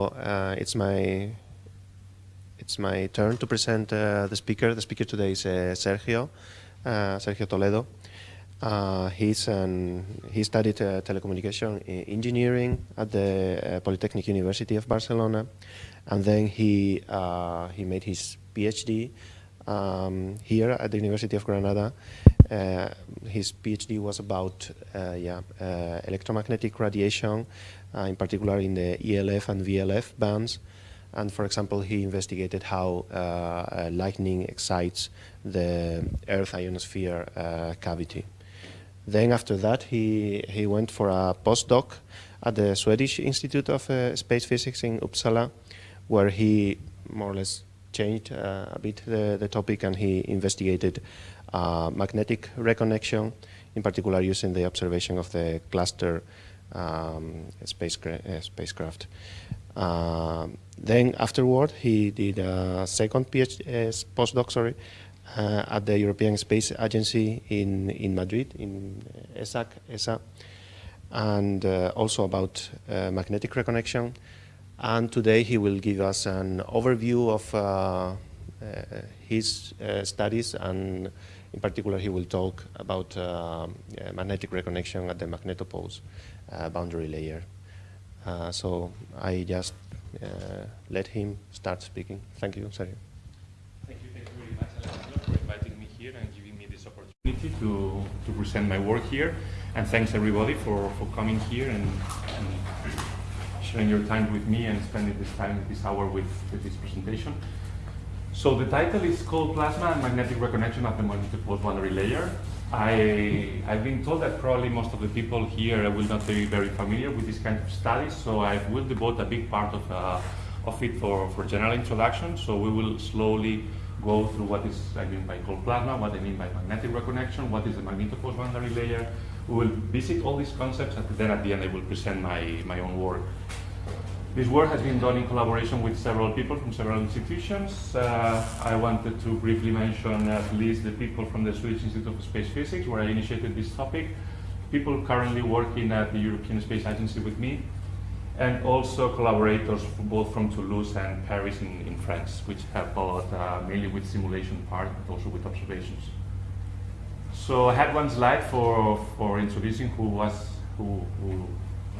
Uh, it's my it's my turn to present uh, the speaker. The speaker today is uh, Sergio uh, Sergio Toledo. Uh, he's an, he studied uh, telecommunication engineering at the Polytechnic University of Barcelona, and then he he made his PhD um, here at the University of Granada. his PhD was about yeah electromagnetic radiation in particular in the ELF and VLF bands. And for example, he investigated how uh, uh, lightning excites the Earth ionosphere cavity. Then after that, he, he went for a postdoc at the Swedish Institute of uh, Space Physics in Uppsala, where he more or less changed uh, a bit the, the, topic and he investigated uh, magnetic reconnection, in particular using the observation of the cluster um, spacecraft. Uh, spacecraft. Uh, then afterward, he did a second PhD, uh, postdoc, sorry, uh, at the European Space Agency in, in Madrid, in ESAC, ESA, and uh, also about uh, magnetic reconnection. And today he will give us an overview of his studies and in particular, he will talk about uh, magnetic reconnection at the magnetopause uh, boundary layer. Uh, so I just uh, let him start speaking. Thank you, Sergio. Thank you, thank you very much, Alejandro, for inviting me here and giving me this opportunity to, to present my work here. And thanks everybody for, for coming here and, and sharing your time with me and spending this time, this hour with, with this presentation. So the title is called Plasma and Magnetic Reconnection of the Magnetopause Boundary Layer. I, I've been told that probably most of the people here will not be very familiar with this kind of studies, so I will devote a big part of, uh, of it for, for general introduction. So we will slowly go through what is I mean by cold plasma, what I mean by magnetic reconnection, what is the magnetopause boundary layer. We will visit all these concepts, and then at the end I will present my, my own work. This work has been done in collaboration with several people from several institutions. Uh, I wanted to briefly mention at least the people from the Swedish Institute of Space Physics, where I initiated this topic, people currently working at the European Space Agency with me, and also collaborators from both from Toulouse and Paris in, in France, which help a lot, uh, mainly with simulation part, but also with observations. So I had one slide for, for introducing who was, who, who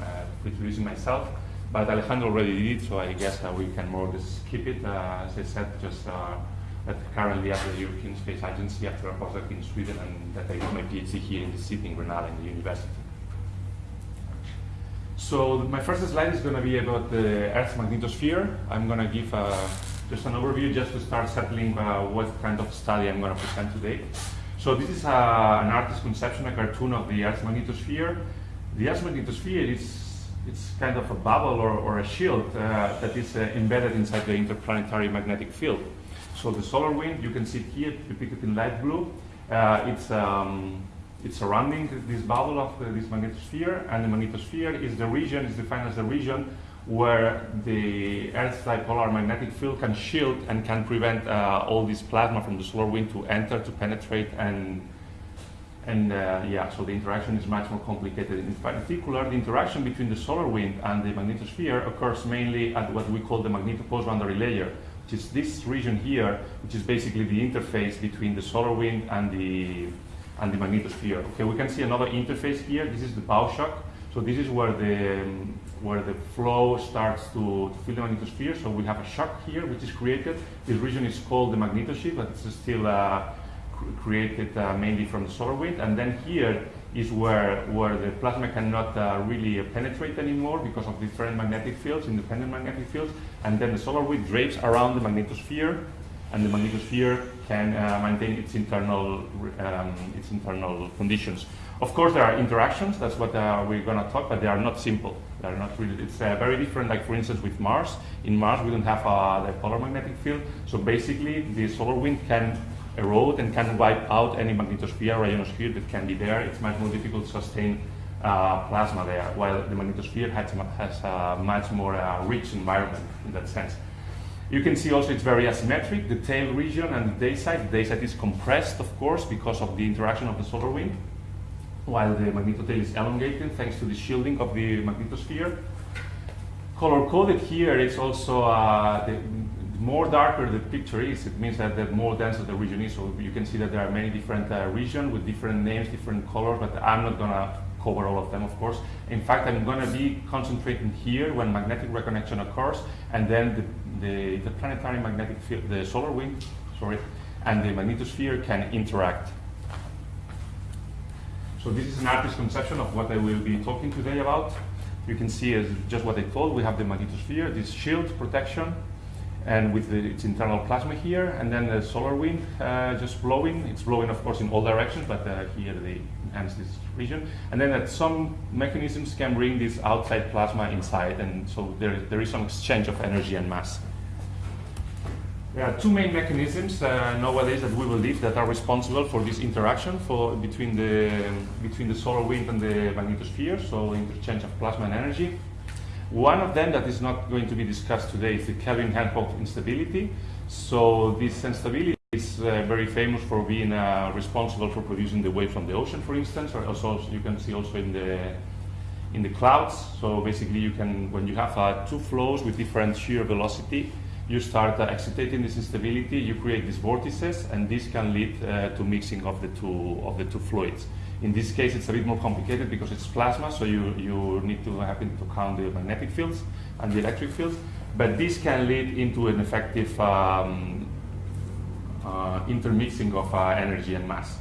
uh, introducing myself. But Alejandro already did it, so I guess uh, we can more or less skip it. Uh, as I said, just uh, that currently at the European Space Agency after a postdoc in Sweden and that I did my PhD here in the city in Granada in the university. So my first slide is going to be about the Earth's magnetosphere. I'm going to give uh, just an overview just to start settling uh, what kind of study I'm going to present today. So this is uh, an artist's conception, a cartoon of the Earth's magnetosphere. The Earth's magnetosphere is it's kind of a bubble or, or a shield uh, that is uh, embedded inside the interplanetary magnetic field. So the solar wind, you can see it here depicted in light blue. Uh, it's, um, it's surrounding this bubble of the, this magnetosphere, and the magnetosphere is the region, is defined as the region where the Earth's dipolar magnetic field can shield and can prevent uh, all this plasma from the solar wind to enter, to penetrate, and and uh, yeah, so the interaction is much more complicated. In particular, the interaction between the solar wind and the magnetosphere occurs mainly at what we call the magnetopause boundary layer, which is this region here, which is basically the interface between the solar wind and the and the magnetosphere. Okay, we can see another interface here. This is the bow shock. So this is where the um, where the flow starts to, to fill the magnetosphere. So we have a shock here, which is created. This region is called the magnetosheath, but it's still uh, created uh, mainly from the solar wind. And then here is where, where the plasma cannot uh, really penetrate anymore because of different magnetic fields, independent magnetic fields. And then the solar wind drapes around the magnetosphere and the magnetosphere can uh, maintain its internal, um, its internal conditions. Of course, there are interactions, that's what uh, we're going to talk, but they are not simple. They are not really, it's uh, very different, like for instance with Mars. In Mars, we don't have uh, the polar magnetic field, so basically the solar wind can erode and can wipe out any magnetosphere ionosphere that can be there. It's much more difficult to sustain uh, plasma there, while the magnetosphere has, has a much more uh, rich environment in that sense. You can see also it's very asymmetric, the tail region and the day side. The day side is compressed, of course, because of the interaction of the solar wind, while the magnetotail is elongated thanks to the shielding of the magnetosphere. color coded here is also uh, the more darker the picture is, it means that the more dense the region is. So you can see that there are many different uh, regions with different names, different colors, but I'm not gonna cover all of them, of course. In fact, I'm gonna be concentrating here when magnetic reconnection occurs, and then the, the, the planetary magnetic field, the solar wind, sorry, and the magnetosphere can interact. So this is an artist's conception of what I will be talking today about. You can see as just what I told, we have the magnetosphere, this shield protection, and with the, its internal plasma here, and then the solar wind uh, just blowing. It's blowing, of course, in all directions, but uh, here they enhance this region. And then that some mechanisms can bring this outside plasma inside, and so there, there is some exchange of energy and mass. There are two main mechanisms uh, nowadays that we believe that are responsible for this interaction for, between, the, between the solar wind and the magnetosphere, so interchange of plasma and energy. One of them that is not going to be discussed today is the Kelvin-Helmholtz instability. So this instability is uh, very famous for being uh, responsible for producing the wave from the ocean, for instance, or also you can see also in the in the clouds. So basically, you can when you have uh, two flows with different shear velocity, you start uh, excitating this instability. You create these vortices, and this can lead uh, to mixing of the two of the two fluids. In this case, it's a bit more complicated because it's plasma, so you, you need to happen to count the magnetic fields and the electric fields. But this can lead into an effective um, uh, intermixing of uh, energy and mass.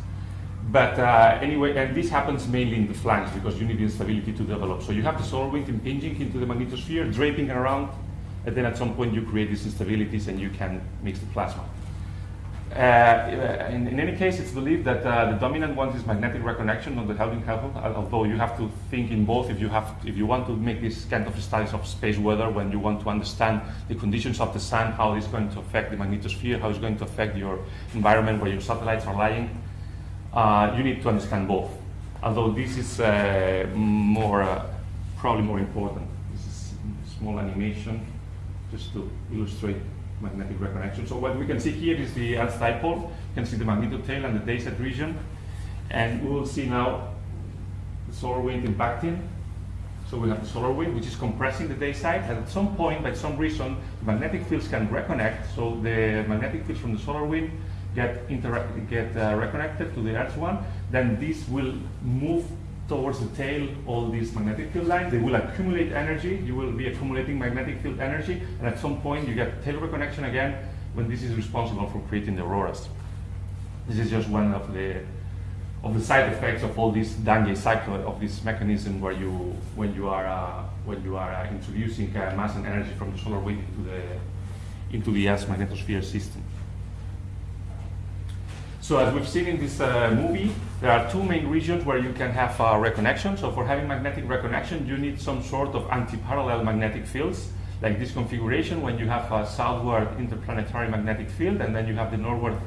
But uh, anyway, and this happens mainly in the flanks because you need instability to develop. So you have the solar wind impinging into the magnetosphere, draping around, and then at some point you create these instabilities and you can mix the plasma. Uh, in, in, any case, it's believed that uh, the dominant one is magnetic reconnection on the Helmholtz, although you have to think in both if you, have, if you want to make this kind of studies of space weather, when you want to understand the conditions of the sun, how it's going to affect the magnetosphere, how it's going to affect your environment where your satellites are lying, uh, you need to understand both. Although this is uh, more, uh, probably more important. This is a small animation just to illustrate magnetic reconnection. So what we can see here is the Earth dipole. You can see the magnetotail and the day-set region. And we will see now the solar wind impacting. So we have the solar wind, which is compressing the day side. And at some point, by some reason, the magnetic fields can reconnect. So the magnetic fields from the solar wind get, get uh, reconnected to the Earth's one. Then this will move towards the tail all these magnetic field lines. They will accumulate energy. You will be accumulating magnetic field energy. And at some point, you get tail reconnection again when this is responsible for creating the auroras. This is just one of the of the side effects of all this Dungey cycle of this mechanism where you when you are uh, when you are uh, introducing uh, mass and energy from the solar wind into the into the Earth's magnetosphere system. So as we've seen in this uh, movie, there are two main regions where you can have uh, reconnection. So for having magnetic reconnection, you need some sort of anti-parallel magnetic fields, like this configuration when you have a southward interplanetary magnetic field, and then you have the northward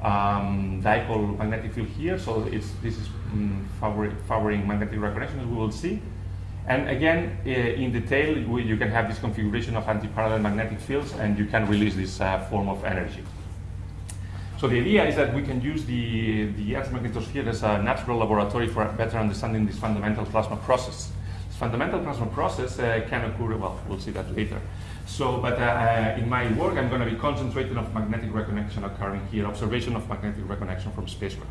um, dipole magnetic field here. So this is um, favoring, favoring magnetic reconnection, as we will see. And again, uh, in the tail, you can have this configuration of anti-parallel magnetic fields, and you can release this uh, form of energy. So the idea is that we can use the, the Earth magnetosphere as a natural laboratory for better understanding this fundamental plasma process. This fundamental plasma process uh, can occur, well, we'll see that later. So, but uh, uh in my work, I'm going to be concentrating on magnetic reconnection occurring here, observation of magnetic reconnection from spacecraft.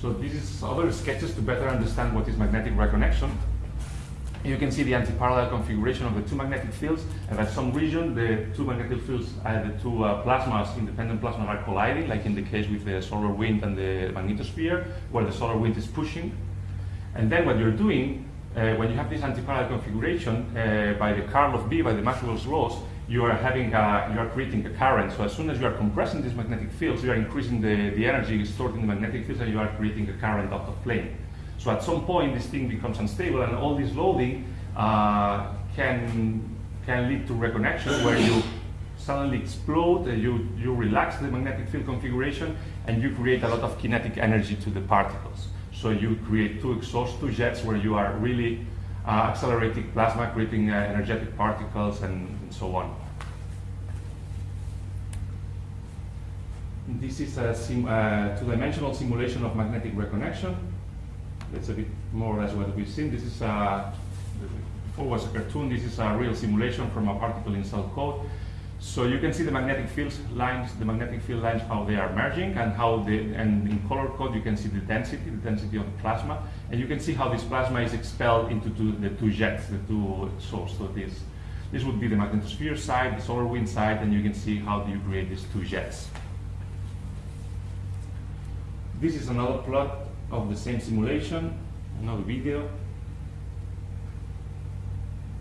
So this is other sketches to better understand what is magnetic reconnection. You can see the anti-parallel configuration of the two magnetic fields, and at some region, the two magnetic fields, uh, the two uh, plasmas, independent plasmas are colliding, like in the case with the solar wind and the magnetosphere, where the solar wind is pushing. And then what you're doing, uh, when you have this anti-parallel configuration, uh, by the curl of B, by the Maxwell's laws, you are having a, you are creating a current. So as soon as you are compressing these magnetic fields, you are increasing the, the energy stored in the magnetic fields, and you are creating a current out of plane. So at some point, this thing becomes unstable, and all this loading uh, can can lead to reconnection where you suddenly explode, uh, you you relax the magnetic field configuration, and you create a lot of kinetic energy to the particles. So you create two exhaust, two jets, where you are really uh, accelerating plasma, creating uh, energetic particles, and, and so on. This is a uh, two-dimensional simulation of magnetic reconnection. That's a bit more or less what we've seen. This is uh, before was a cartoon. This is a real simulation from a particle in cell code. So you can see the magnetic field lines, the magnetic field lines, how they are merging, and how the and in color code you can see the density, the density of the plasma, and you can see how this plasma is expelled into two, the two jets, the two sources. So this this would be the magnetosphere side, the solar wind side, and you can see how do you create these two jets. This is another plot of the same simulation, another video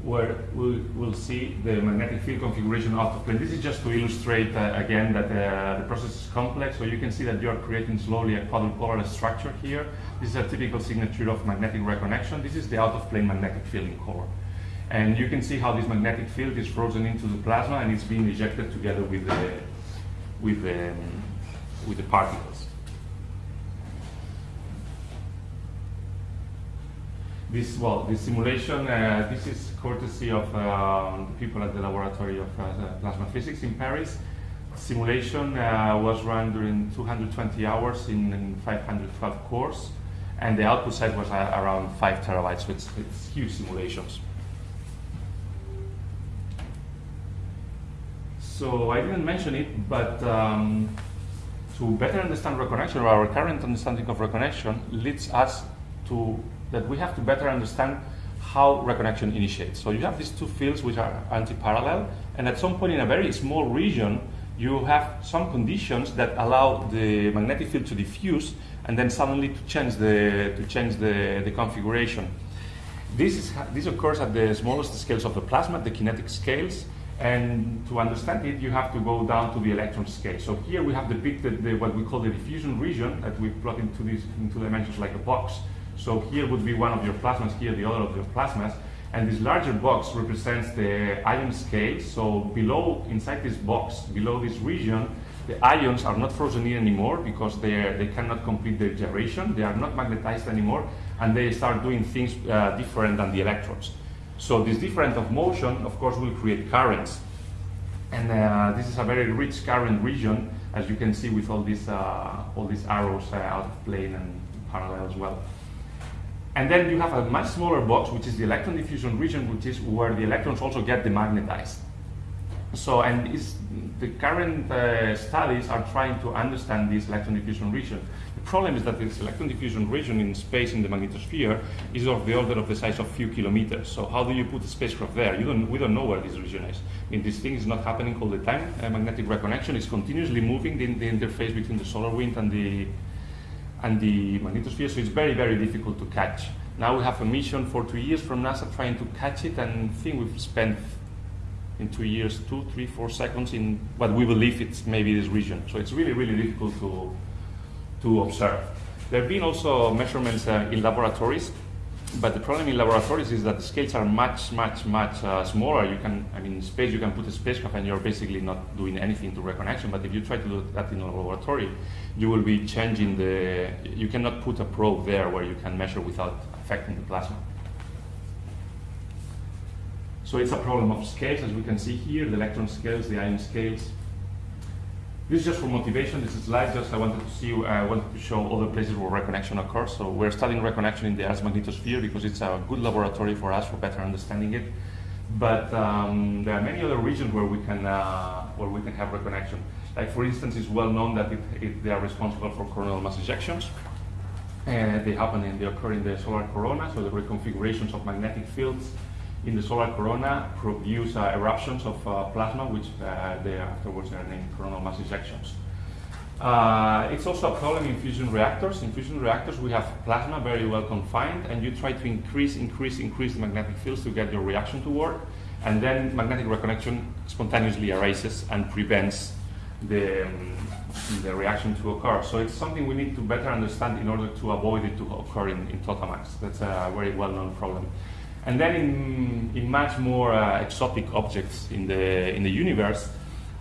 where we will see the magnetic field configuration out of plane. This is just to illustrate uh, again that uh, the process is complex. So you can see that you are creating slowly a quadrupolar structure here. This is a typical signature of magnetic reconnection. This is the out of plane magnetic field in core. And you can see how this magnetic field is frozen into the plasma and it's being ejected together with the, with the, with the particles. This, well, this simulation, uh, this is courtesy of the people at the Laboratory of uh, Plasma Physics in Paris. Simulation uh, was run during 220 hours in, in 512 cores, and the output size was uh, around 5 terabytes, so it's, it's huge simulations. So I didn't mention it, but um, to better understand reconnection, our current understanding of reconnection leads us to that we have to better understand how reconnection initiates. So you have these two fields which are anti-parallel, and at some point in a very small region, you have some conditions that allow the magnetic field to diffuse and then suddenly to change the, to change the, the configuration. This, is, this occurs at the smallest scales of the plasma, the kinetic scales, and to understand it, you have to go down to the electron scale. So here we have depicted the, what we call the diffusion region that we plot into these into dimensions like a box. So here would be one of your plasmas, here the other of your plasmas, and this larger box represents the ion scale. So below, inside this box, below this region, the ions are not frozen in anymore because they, they cannot complete their gyration, they are not magnetized anymore, and they start doing things uh, different than the electrons. So this difference of motion, of course, will create currents. And uh, this is a very rich current region, as you can see with all these, uh, all these arrows uh, out of plane and parallel as well. And then you have a much smaller box, which is the electron diffusion region, which is where the electrons also get demagnetized. So, and the current uh, studies are trying to understand this electron diffusion region. The problem is that this electron diffusion region in space in the magnetosphere is of the order of the size of few kilometers. So how do you put a spacecraft there? You don't, we don't know where this region is. I mean, this thing is not happening all the time. Uh, magnetic reconnection is continuously moving the, the interface between the solar wind and the and the magnetosphere, so it's very, very difficult to catch. Now we have a mission for two years from NASA trying to catch it, and I think we've spent in two years, two, three, four seconds in what we believe it's maybe this region. So it's really, really difficult to, to observe. There have been also measurements uh, in laboratories but the problem in laboratories is that the scales are much, much, much uh, smaller. You can, I mean, in space you can put a spacecraft and you're basically not doing anything to reconnection. But if you try to do that in a laboratory, you will be changing the. You cannot put a probe there where you can measure without affecting the plasma. So it's a problem of scales, as we can see here, the electron scales, the ion scales. This is just for motivation. This is slide just I wanted to see, I wanted to show other places where reconnection occurs. So we're studying reconnection in the Earth's magnetosphere because it's a good laboratory for us for better understanding it. But um, there are many other regions where we can uh, where we can have reconnection. Like for instance, it's well known that it, it, they are responsible for coronal mass ejections. And they happen and they occur in the solar corona, so the reconfigurations of magnetic fields in the solar corona produce uh, eruptions of uh, plasma, which uh, they afterwards are named coronal mass ejections. Uh, it's also a problem in fusion reactors. In fusion reactors, we have plasma very well confined, and you try to increase, increase, increase the magnetic fields to get your reaction to work, and then magnetic reconnection spontaneously arises and prevents the, um, the reaction to occur. So it's something we need to better understand in order to avoid it to occur in, in tokamaks. That's a very well-known problem. And then in, in much more uh, exotic objects in the, in the universe,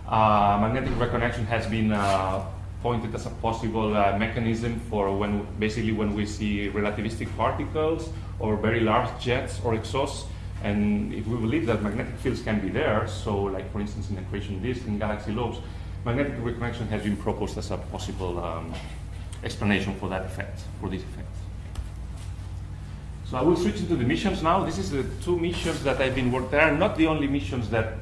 uh, magnetic reconnection has been uh, pointed as a possible uh, mechanism for when basically when we see relativistic particles or very large jets or exhausts. And if we believe that magnetic fields can be there, so like for instance in the accretion disk in galaxy lobes, magnetic reconnection has been proposed as a possible um, explanation for that effect, for this effect. So I will switch into the missions now. This is the two missions that I've been working. They are not the only missions that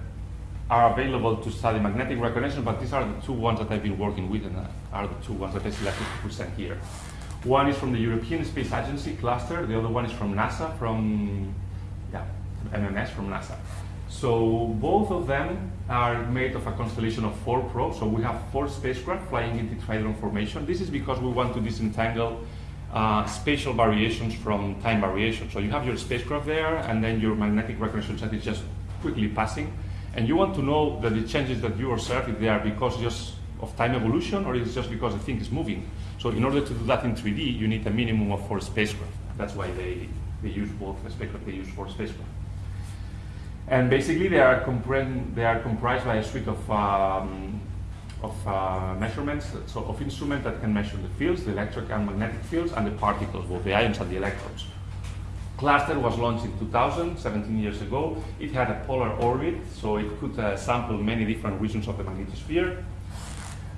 are available to study magnetic reconnection, but these are the two ones that I've been working with and uh, are the two ones that I selected to present here. One is from the European Space Agency cluster, the other one is from NASA, from yeah, MMS from NASA. So both of them are made of a constellation of four probes. So we have four spacecraft flying in tetrahedron formation. This is because we want to disentangle uh, spatial variations from time variations. So you have your spacecraft there, and then your magnetic reconnection set is just quickly passing. And you want to know that the changes that you observe, if they are because just of time evolution, or is just because the thing is moving. So in order to do that in 3D, you need a minimum of four spacecraft. That's why they, they use both the spacecraft, they use four spacecraft. And basically, they are, they are comprised by a suite of, um, of uh, measurements, so of instruments that can measure the fields, the electric and magnetic fields, and the particles, both the ions and the electrons. Cluster was launched in 2000, 17 years ago. It had a polar orbit, so it could uh, sample many different regions of the magnetosphere.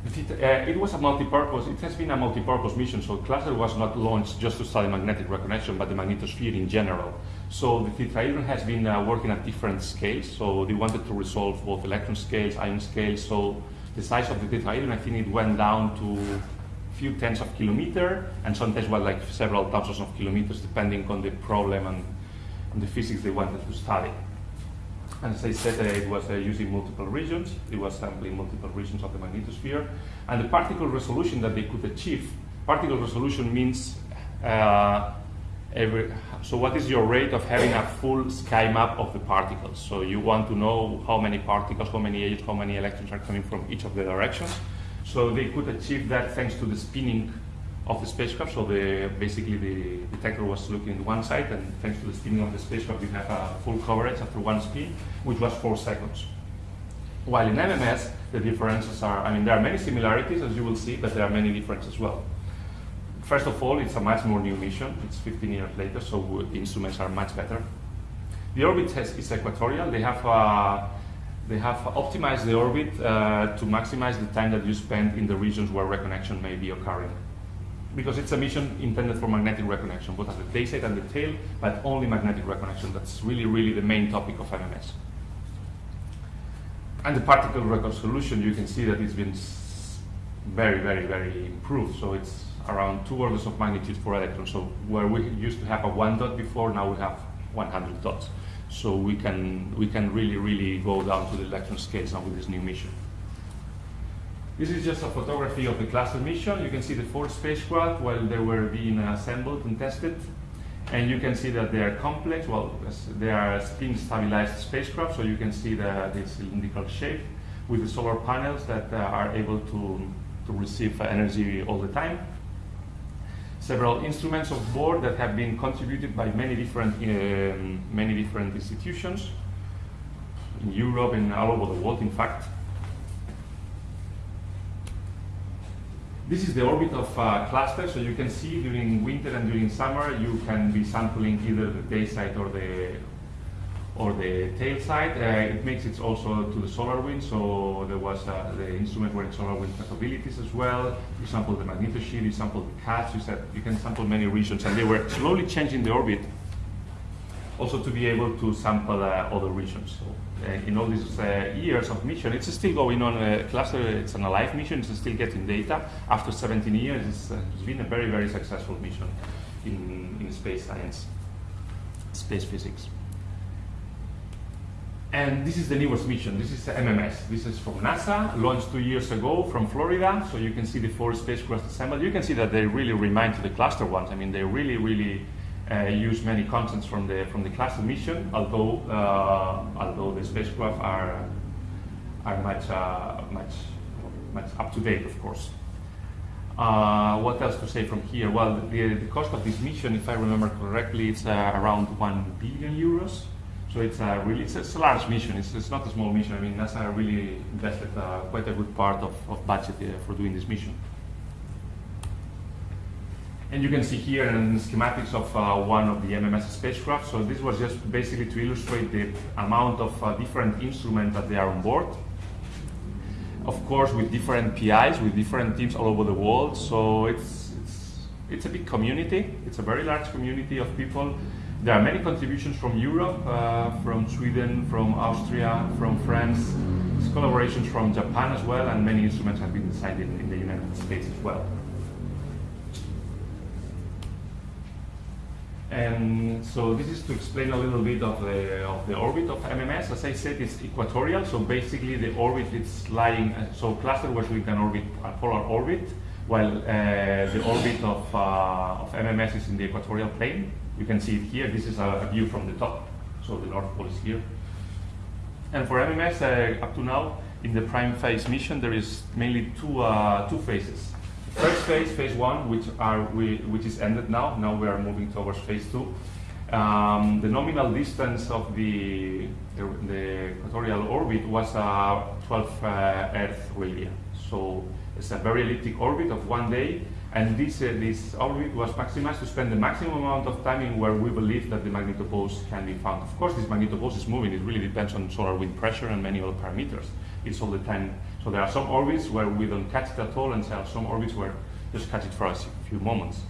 It, uh, it, was a multi-purpose, it has been a multi-purpose mission, so Cluster was not launched just to study magnetic reconnection, but the magnetosphere in general. So the tetrahedron has been uh, working at different scales, so they wanted to resolve both electron scales, ion scales, so the size of the tetrahedron, I think it went down to a few tens of kilometers, and sometimes was like several thousands of kilometers, depending on the problem and, and the physics they wanted to study. And as I said, uh, it was uh, using multiple regions. It was sampling multiple regions of the magnetosphere. And the particle resolution that they could achieve, particle resolution means uh, every, so what is your rate of having a full sky map of the particles? So you want to know how many particles, how many ages, how many electrons are coming from each of the directions. So they could achieve that thanks to the spinning of the spacecraft. So the, basically the detector was looking at one side, and thanks to the spinning of the spacecraft, we have a full coverage after one spin, which was four seconds. While in MMS, the differences are, I mean, there are many similarities, as you will see, but there are many differences as well. First of all, it's a much more new mission. It's 15 years later, so the instruments are much better. The orbit is equatorial. They have uh, they have optimized the orbit uh, to maximize the time that you spend in the regions where reconnection may be occurring because it's a mission intended for magnetic reconnection, both at the day side and the tail, but only magnetic reconnection. That's really, really the main topic of MMS. And the particle resolution, you can see that it's been very, very, very improved. So it's around two orders of magnitude for electrons. So where we used to have a one dot before, now we have 100 dots. So we can, we can really, really go down to the electron scales now with this new mission. This is just a photography of the cluster mission. You can see the four spacecraft while they were being assembled and tested. And you can see that they are complex, well, they are spin stabilized spacecraft, so you can see the, the cylindrical shape with the solar panels that uh, are able to, to receive energy all the time. Several instruments of board that have been contributed by many different, um, many different institutions in Europe and all over the world, in fact. This is the orbit of uh, cluster, so you can see during winter and during summer you can be sampling either the day side or the or the tail side. Uh, it makes it also to the solar wind, so there was uh, the instrument were in solar wind capabilities as well. You sample the magnetosheath, you sample the CATS, you said you can sample many regions, and they were slowly changing the orbit also to be able to sample uh, other regions. So uh, in all these uh, years of mission. It's still going on. Uh, cluster, it's an alive mission. It's still getting data. After 17 years, it's, it's been a very, very successful mission in, in space science, space physics. And this is the newest mission. This is MMS. This is from NASA, launched two years ago from Florida. So you can see the four spacecraft assembled. You can see that they really remind to the cluster ones. I mean, they really, really uh, use many contents from the from the cluster mission, although uh, although the spacecraft are are much uh, much much up to date, of course. Uh, what else to say from here? Well, the, the cost of this mission, if I remember correctly, it's uh, around one billion euros. So it's a really it's, it's a large mission. It's, it's, not a small mission. I mean, NASA really invested uh, quite a good part of, of budget for doing this mission. And you can see here in schematics of uh, one of the MMS spacecraft. So this was just basically to illustrate the amount of uh, different instruments that they are on board. Of course, with different PIs, with different teams all over the world. So it's, it's, it's a big community. It's a very large community of people. There are many contributions from Europe, uh, from Sweden, from Austria, from France, collaborations from Japan as well, and many instruments have been designed in, in the United States as well. And so this is to explain a little bit of the, of the orbit of MMS. As I said, it's equatorial, so basically the orbit is lying, uh, so cluster was with an orbit, a polar orbit, while uh, the orbit of, uh, of MMS is in the equatorial plane. You can see it here. This is a, view from the top, so the North Pole is here. And for MMS, uh, up to now, in the prime phase mission, there is mainly two, uh, two phases. First phase, phase one, which are we, which is ended now. Now we are moving towards phase two. Um, the nominal distance of the, the, the equatorial orbit was uh, 12 uh, Earth radii. So it's a very elliptic orbit of one day, and this uh, this orbit was maximized to spend the maximum amount of time in where we believe that the magnetopause can be found. Of course, this magnetopause is moving. It really depends on solar wind pressure and many other parameters. It's all the time so there are some orbits where we don't catch it at all, and there are some orbits where just catch it for a few moments.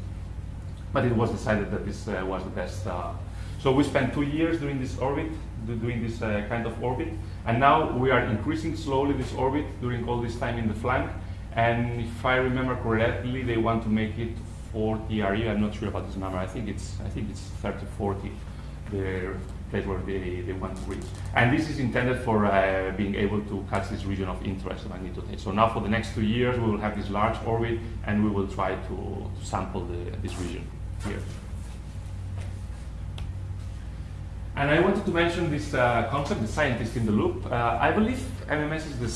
But it was decided that this uh, was the best. Uh, so we spent two years doing this orbit, doing this uh, kind of orbit, and now we are increasing slowly this orbit during all this time in the flank. And if I remember correctly, they want to make it 40 RE. I'm not sure about this number. I think it's I think it's 30, 40. The place where they, they want to reach. And this is intended for uh, being able to catch this region of interest of magnitude. So now for the next two years, we will have this large orbit and we will try to, to sample the, this region here. And I wanted to mention this uh, concept, the scientist in the loop. Uh, I believe MMS is the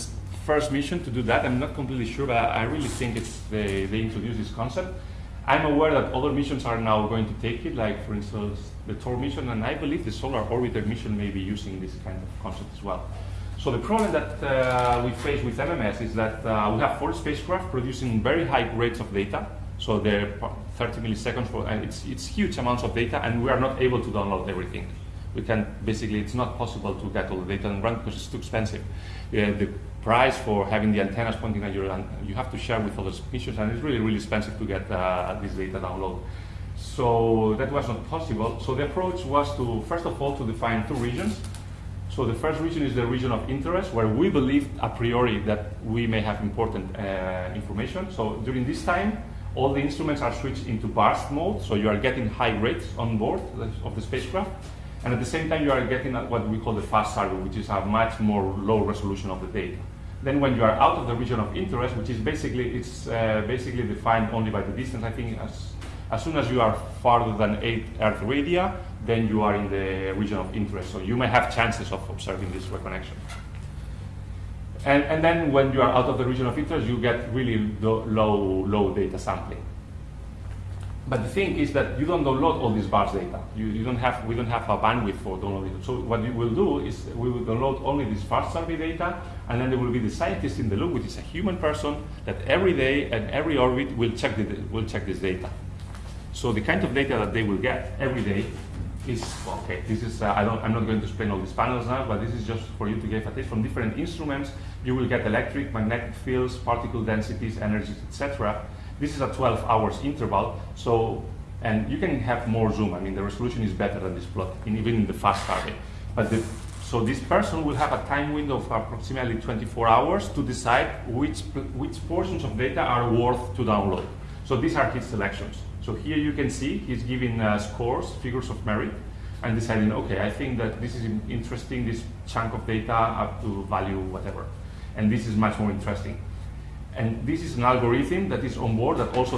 first mission to do that. I'm not completely sure, but I really think it's they, they introduced this concept. I'm aware that other missions are now going to take it, like for instance the THOR mission, and I believe the Solar Orbiter mission may be using this kind of concept as well. So the problem that uh, we face with MMS is that uh, we have four spacecraft producing very high rates of data. So they're 30 milliseconds, for, and it's, it's huge amounts of data, and we are not able to download everything. We can basically, it's not possible to get all the data and run because it's too expensive. Uh, the price for having the antennas pointing at your, you have to share with other missions, and it's really, really expensive to get uh, this data download. So that was not possible. So the approach was to, first of all, to define two regions. So the first region is the region of interest, where we believe a priori that we may have important uh, information. So during this time, all the instruments are switched into burst mode, so you are getting high rates on board of the spacecraft. And at the same time, you are getting what we call the fast survey, which is a much more low resolution of the data. Then when you are out of the region of interest, which is basically, it's uh, basically defined only by the distance, I think as, as soon as you are farther than 8 Earth radii, then you are in the region of interest. So you may have chances of observing this reconnection. And, and then when you are out of the region of interest, you get really low, low, low data sampling. But the thing is that you don't download all this burst data. You, you don't have, we don't have a bandwidth for downloading. So what we will do is we will download only this fast survey data, and then there will be the scientist in the loop, which is a human person that every day and every orbit will check, the, will check this data. So the kind of data that they will get every day is, okay, this is, uh, I don't, I'm not going to explain all these panels now, but this is just for you to get a taste from different instruments. You will get electric, magnetic fields, particle densities, energies, etc. This is a 12 hours interval, so, and you can have more zoom. I mean, the resolution is better than this plot, in, even in the fast target. But the, so this person will have a time window of approximately 24 hours to decide which, which portions of data are worth to download. So these are his selections. So here you can see he's giving uh, scores, figures of merit, and deciding, okay, I think that this is interesting, this chunk of data up to value whatever. And this is much more interesting. And this is an algorithm that is on board that also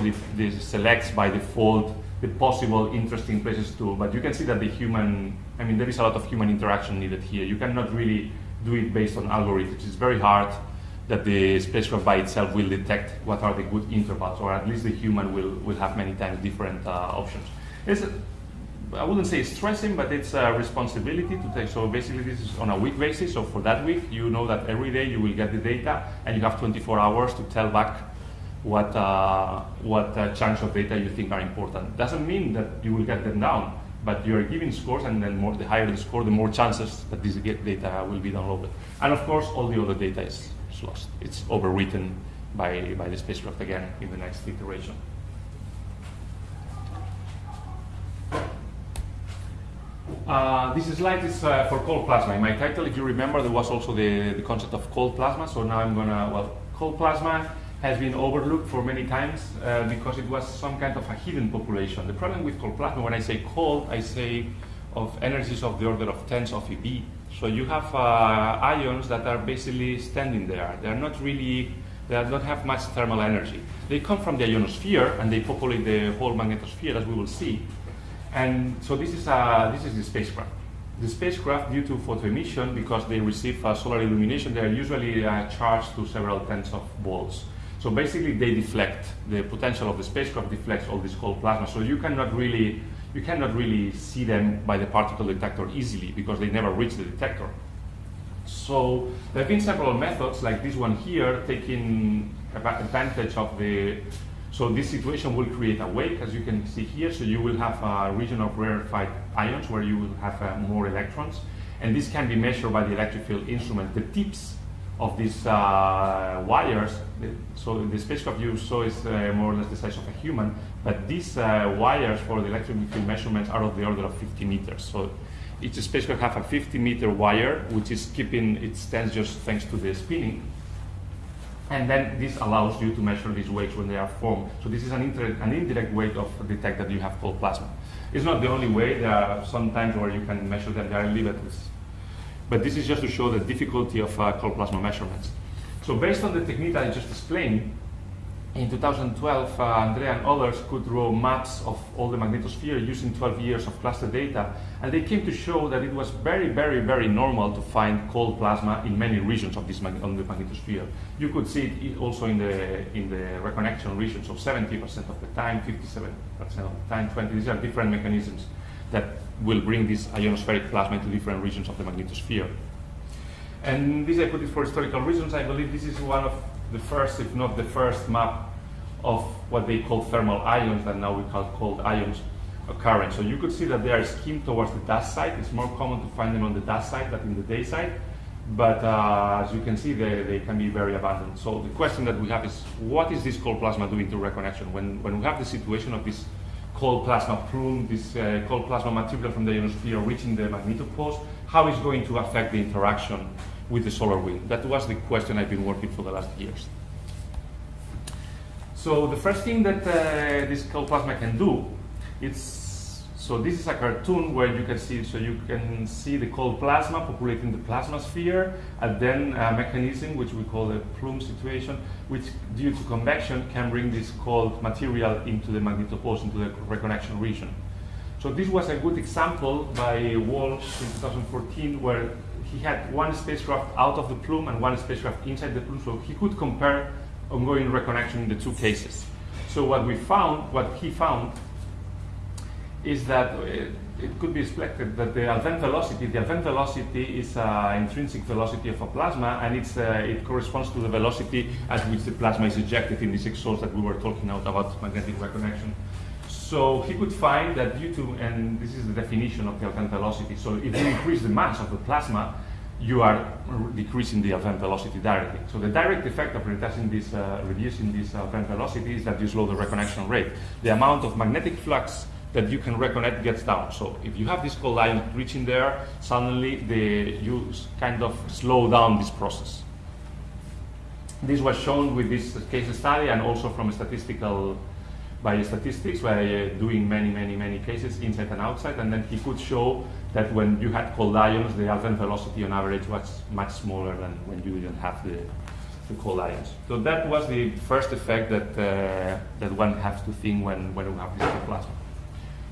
selects by default the possible interesting places to, but you can see that the human, I mean, there is a lot of human interaction needed here. You cannot really do it based on algorithms. It's very hard that the spacecraft by itself will detect what are the good intervals, or at least the human will, will have many times different uh, options. It's, I wouldn't say stressing, but it's a responsibility to take. So basically, this is on a week basis. So for that week, you know that every day you will get the data, and you have 24 hours to tell back what uh, what uh, chunks of data you think are important. Doesn't mean that you will get them down, but you are giving scores, and then more, the higher the score, the more chances that this data will be downloaded. And of course, all the other data is, lost. It's overwritten by by the spacecraft again in the next iteration. Uh, this slide is uh, for cold plasma. In my title, if you remember, there was also the, the concept of cold plasma. So now I'm gonna, well, cold plasma has been overlooked for many times uh, because it was some kind of a hidden population. The problem with cold plasma, when I say cold, I say of energies of the order of tens of eV. So you have uh, ions that are basically standing there. They are not really, they don't have much thermal energy. They come from the ionosphere and they populate the whole magnetosphere, as we will see. And so this is, uh, this is the spacecraft. The spacecraft, due to photoemission, because they receive uh, solar illumination, they are usually uh, charged to several tens of volts. So basically, they deflect. The potential of the spacecraft deflects all this cold plasma. So you cannot really, you cannot really see them by the particle detector easily because they never reach the detector. So there have been several methods, like this one here, taking advantage of the so this situation will create a wake, as you can see here. So you will have a region of rarefied ions where you will have uh, more electrons. And this can be measured by the electric field instrument. The tips of these uh, wires, so the spacecraft you saw is uh, more or less the size of a human, but these uh, wires for the electric field measurements are of the order of 50 meters. So each spacecraft have a 50 meter wire, which is keeping its stance just thanks to the spinning. And then this allows you to measure these wakes when they are formed. So this is an, an indirect way of detect that you have cold plasma. It's not the only way. There are some times where you can measure them. There are limits. But this is just to show the difficulty of uh, cold plasma measurements. So based on the technique I just explained, in 2012, uh, Andrea and others could draw maps of all the magnetosphere using 12 years of cluster data, and they came to show that it was very, very, very normal to find cold plasma in many regions of this on the magnetosphere. You could see it also in the in the reconnection regions of 70% of the time, 57% of the time, 20. These are different mechanisms that will bring this ionospheric plasma into different regions of the magnetosphere. And this I put it for historical reasons. I believe this is one of the first, if not the first map of what they call thermal ions that now we call cold ions occurring. So you could see that they are skimmed towards the dusk side. It's more common to find them on the dusk side than in the day side. But uh, as you can see, they, they can be very abundant. So the question that we have is, what is this cold plasma doing to reconnection? When, when we have the situation of this cold plasma plume, this uh, cold plasma material from the ionosphere reaching the magnetopause, how is going to affect the interaction with the solar wind? That was the question I've been working for the last years. So the first thing that uh, this cold plasma can do, it's so this is a cartoon where you can see so you can see the cold plasma populating the plasma sphere, and then a mechanism which we call the plume situation, which due to convection can bring this cold material into the magnetopause, into the reconnection region. So this was a good example by Walsh in 2014 where he had one spacecraft out of the plume and one spacecraft inside the plume, so he could compare ongoing reconnection in the two cases. So what we found, what he found, is that it, it could be expected that the Alfvén velocity, the Alfvén velocity is an intrinsic velocity of a plasma, and it's, uh, it corresponds to the velocity at which the plasma is ejected in this exhaust that we were talking about, about magnetic reconnection. So he could find that due to, and this is the definition of the Alfvén velocity, so if you increase the mass of the plasma, you are decreasing the Alfvén velocity directly. So the direct effect of reducing this, uh, reducing this Alfvén velocity is that you slow the reconnection rate. The amount of magnetic flux that you can reconnect gets down. So if you have this cold ion reaching there, suddenly the, you kind of slow down this process. This was shown with this case study and also from statistical by statistics by doing many, many, many cases inside and outside, and then he could show that when you had cold ions, the Alfvén velocity on average was much smaller than when you didn't have the, the cold ions. So that was the first effect that, uh, that one has to think when, when we have this plasma.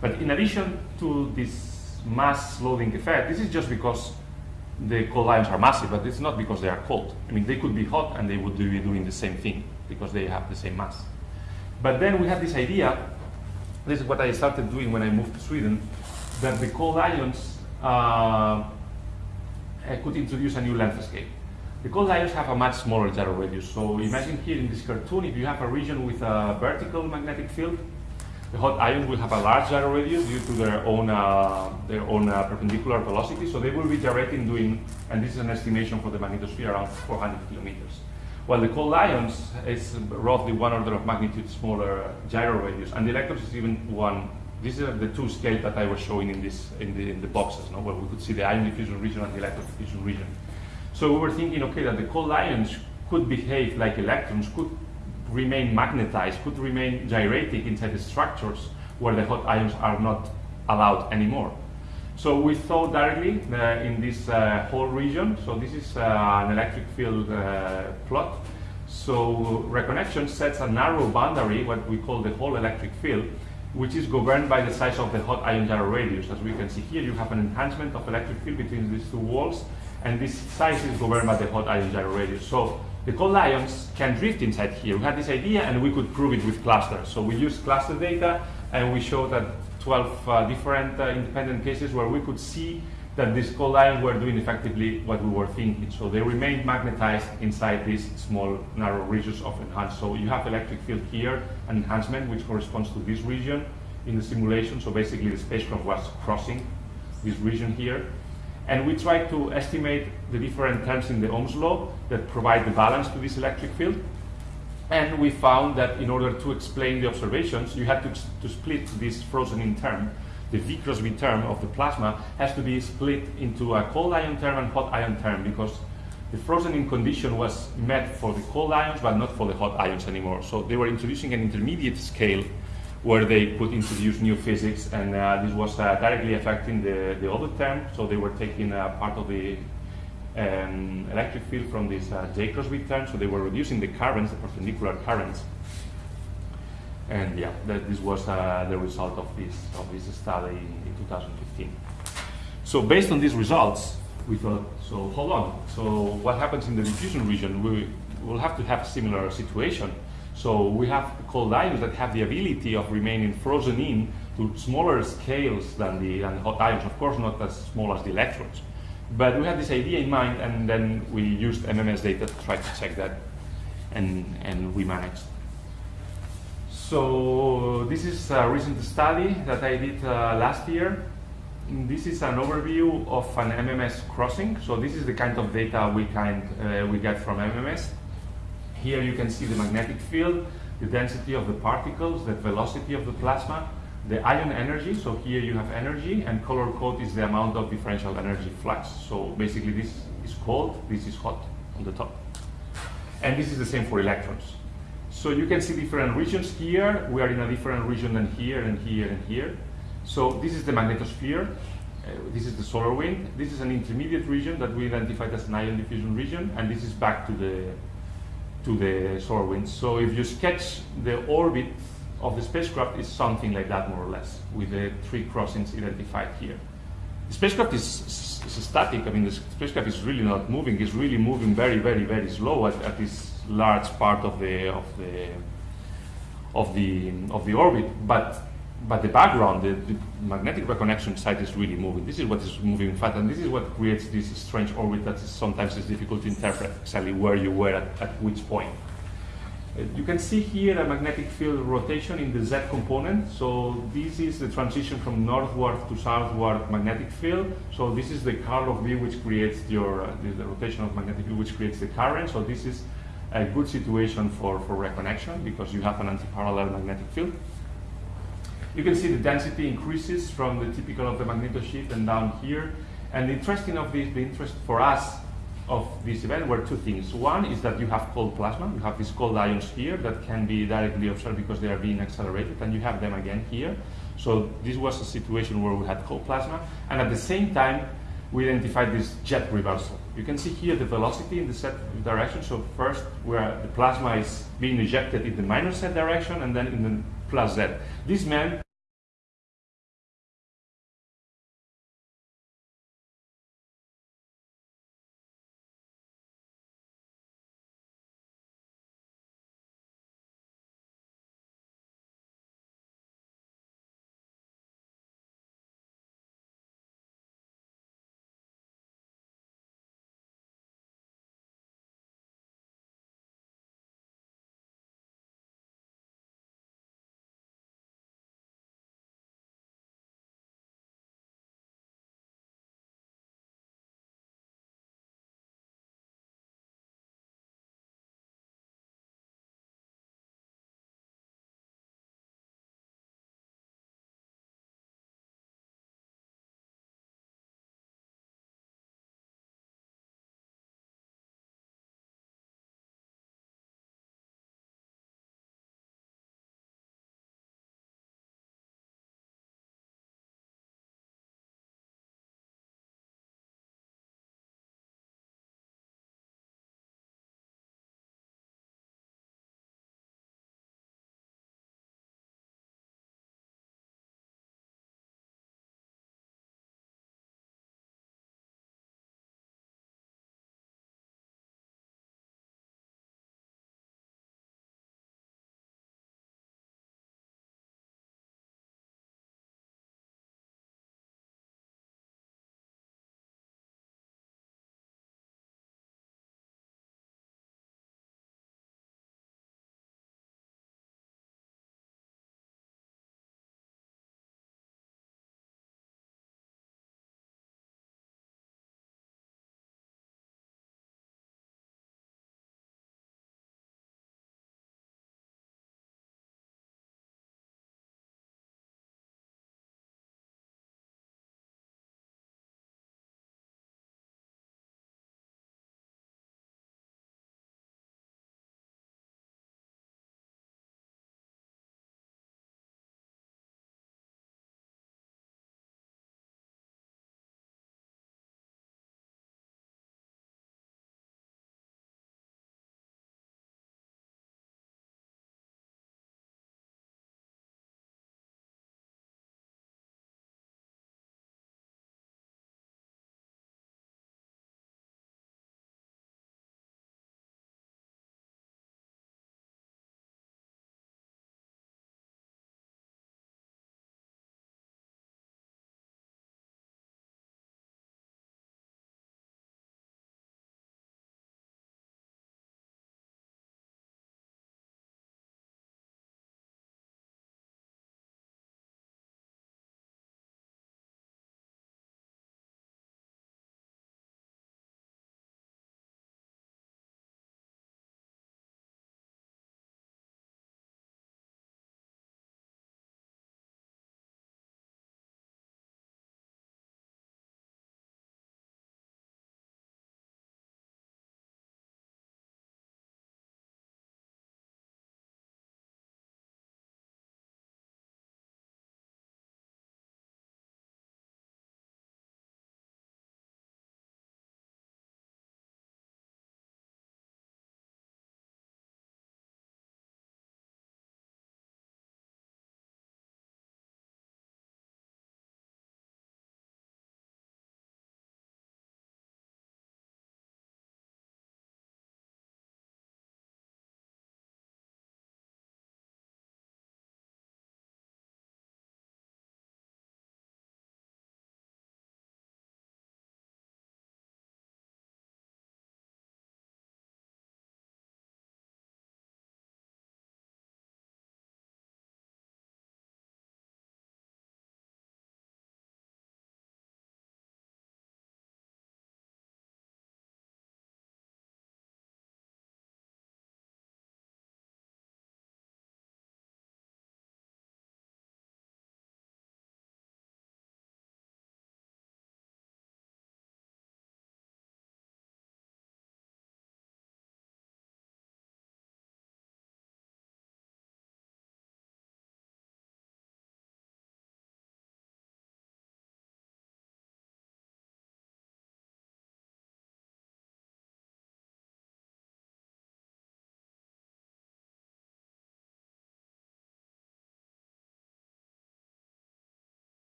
But in addition to this mass loading effect, this is just because the cold ions are massive, but it's not because they are cold. I mean, they could be hot and they would be doing the same thing because they have the same mass. But then we had this idea, this is what I started doing when I moved to Sweden, that the cold ions uh, could introduce a new landscape. The cold ions have a much smaller gyro radius. So imagine here in this cartoon, if you have a region with a vertical magnetic field, the hot ions will have a large gyro radius due to their own uh, their own uh, perpendicular velocity. So they will be gyrating doing, and this is an estimation for the magnetosphere around 400 kilometers. While the cold ions is roughly one order of magnitude smaller gyro radius, and the electrons is even one These are the two scales that I was showing in, this, in, the, in the boxes, no? where we could see the ion diffusion region and the electron diffusion region. So we were thinking, okay, that the cold ions could behave like electrons, could remain magnetized, could remain gyrating inside the structures where the hot ions are not allowed anymore. So we saw directly uh, in this uh, Hall region. So this is uh, an electric field plot. So reconnection sets a narrow boundary, what we call the Hall electric field, which is governed by the size of the hot ion gyro radius. As we can see here, you have an enhancement of electric field between these two walls, and this size is governed by the hot ion gyro radius. So the cold ions can drift inside here. We had this idea, and we could prove it with clusters. So we used cluster data, and we showed that 12 uh, different uh, independent cases where we could see that these cold ions were doing effectively what we were thinking. So they remained magnetized inside these small narrow regions of enhanced. So you have electric field here, an enhancement which corresponds to this region in the simulation. So basically the spacecraft was crossing this region here. And we tried to estimate the different terms in the Ohm's law that provide the balance to this electric field. And we found that in order to explain the observations, you had to, to split this frozen in term. The V cross B term of the plasma has to be split into a cold ion term and hot ion term because the frozen in condition was met for the cold ions but not for the hot ions anymore. So they were introducing an intermediate scale where they could introduce new physics and uh, this was uh, directly affecting the, the other term. So they were taking uh, part of the um, electric field from this uh, J cross term, so they were reducing the currents, the perpendicular currents. And yeah, that, this was uh, the result of this, of this study in 2015. So based on these results, we thought, so hold on, so what happens in the diffusion region? We will have to have a similar situation. So we have cold ions that have the ability of remaining frozen in to smaller scales than the, than hot ions, of course not as small as the electrons. But we had this idea in mind, and then we used MMS data to try to check that, and, and we managed. So this is a recent study that I did uh, last year. This is an overview of an MMS crossing. So this is the kind of data we, kind, uh, we get from MMS. Here you can see the magnetic field, the density of the particles, the velocity of the plasma, the ion energy, so here you have energy, and color code is the amount of differential energy flux. So basically this is cold, this is hot on the top. And this is the same for electrons. So you can see different regions here. We are in a different region than here and here and here. So this is the magnetosphere. Uh, this is the solar wind. This is an intermediate region that we identified as an ion diffusion region, and this is back to the to the solar wind. So if you sketch the orbit of the spacecraft is something like that, more or less, with the three crossings identified here. The spacecraft is, is, static. I mean, the spacecraft is really not moving. It's really moving very, very, very slow at, at this large part of the of the of the of the orbit. But but the background, the, the, magnetic reconnection site is really moving. This is what is moving fast, and this is what creates this strange orbit that is sometimes is difficult to interpret exactly where you were at, at which point. Uh, you can see here a magnetic field rotation in the Z component. So this is the transition from northward to southward magnetic field. So this is the curl of B which creates your, uh, the, the, rotation of magnetic field which creates the current. So this is a good situation for, for reconnection because you have an anti-parallel magnetic field. You can see the density increases from the typical of the magnetosheath and down here. And the interesting of this, the interest for us of this event were two things. One is that you have cold plasma. You have these cold ions here that can be directly observed because they are being accelerated, and you have them again here. So this was a situation where we had cold plasma, and at the same time, we identified this jet reversal. You can see here the velocity in the z direction. So first, where the plasma is being ejected in the minus z direction, and then in the plus z. This meant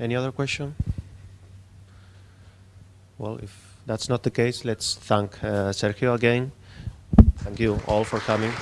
Any other question? Well, if that's not the case, let's thank uh, Sergio again. Thank you all for coming.